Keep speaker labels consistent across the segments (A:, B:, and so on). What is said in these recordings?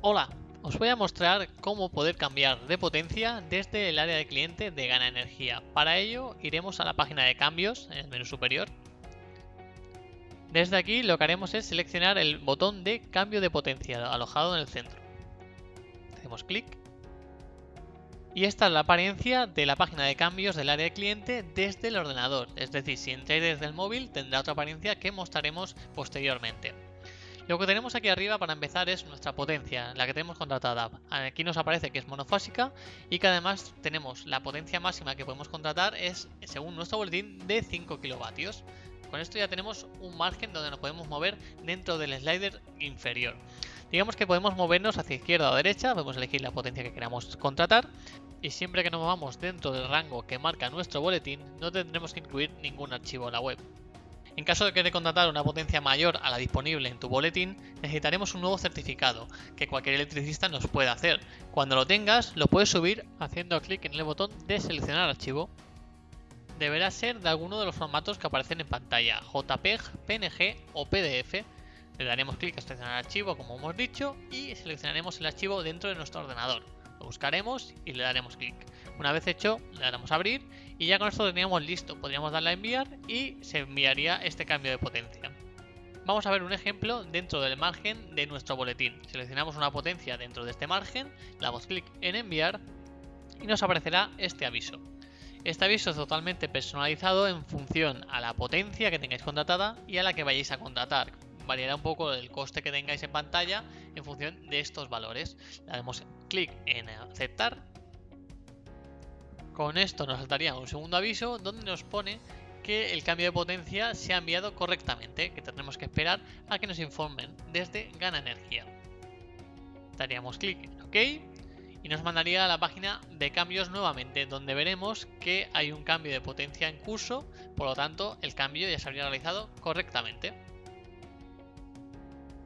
A: Hola, os voy a mostrar cómo poder cambiar de potencia desde el área de cliente de Gana Energía. Para ello iremos a la página de cambios en el menú superior. Desde aquí lo que haremos es seleccionar el botón de cambio de potencia alojado en el centro. Hacemos clic y esta es la apariencia de la página de cambios del área de cliente desde el ordenador. Es decir, si entráis desde el móvil tendrá otra apariencia que mostraremos posteriormente. Lo que tenemos aquí arriba para empezar es nuestra potencia, la que tenemos contratada. Aquí nos aparece que es monofásica y que además tenemos la potencia máxima que podemos contratar es, según nuestro boletín, de 5 kilovatios. Con esto ya tenemos un margen donde nos podemos mover dentro del slider inferior. Digamos que podemos movernos hacia izquierda o derecha, podemos elegir la potencia que queramos contratar y siempre que nos movamos dentro del rango que marca nuestro boletín no tendremos que incluir ningún archivo en la web. En caso de querer contratar una potencia mayor a la disponible en tu boletín, necesitaremos un nuevo certificado que cualquier electricista nos puede hacer. Cuando lo tengas, lo puedes subir haciendo clic en el botón de seleccionar archivo. Deberá ser de alguno de los formatos que aparecen en pantalla, JPEG, PNG o PDF. Le daremos clic a seleccionar archivo como hemos dicho y seleccionaremos el archivo dentro de nuestro ordenador. Lo buscaremos y le daremos clic. Una vez hecho, le daremos a abrir y ya con esto teníamos listo. Podríamos darle a enviar y se enviaría este cambio de potencia. Vamos a ver un ejemplo dentro del margen de nuestro boletín. Seleccionamos una potencia dentro de este margen, damos clic en enviar y nos aparecerá este aviso. Este aviso es totalmente personalizado en función a la potencia que tengáis contratada y a la que vayáis a contratar variará un poco el coste que tengáis en pantalla en función de estos valores. Le damos clic en aceptar. Con esto nos saltaría un segundo aviso donde nos pone que el cambio de potencia se ha enviado correctamente, que tendremos que esperar a que nos informen desde Gana Energía. Daríamos clic en OK y nos mandaría a la página de cambios nuevamente, donde veremos que hay un cambio de potencia en curso, por lo tanto el cambio ya se habría realizado correctamente.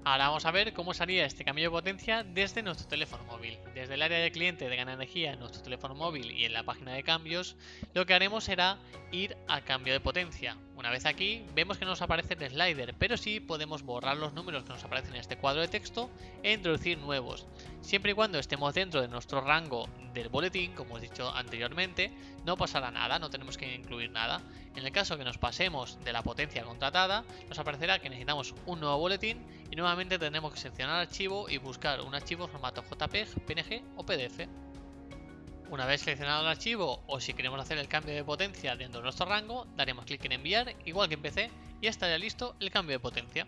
A: Ahora vamos a ver cómo sería este cambio de potencia desde nuestro teléfono móvil. Desde el área de cliente de Gana Energía en nuestro teléfono móvil y en la página de cambios, lo que haremos será ir a cambio de potencia. Una vez aquí, vemos que no nos aparece el slider, pero sí podemos borrar los números que nos aparecen en este cuadro de texto e introducir nuevos. Siempre y cuando estemos dentro de nuestro rango del boletín, como he dicho anteriormente, no pasará nada, no tenemos que incluir nada. En el caso que nos pasemos de la potencia contratada, nos aparecerá que necesitamos un nuevo boletín y nuevamente tendremos que seleccionar archivo y buscar un archivo formato JPEG, PNG o PDF. Una vez seleccionado el archivo o si queremos hacer el cambio de potencia dentro de nuestro rango, daremos clic en enviar, igual que en PC, y estaría listo el cambio de potencia.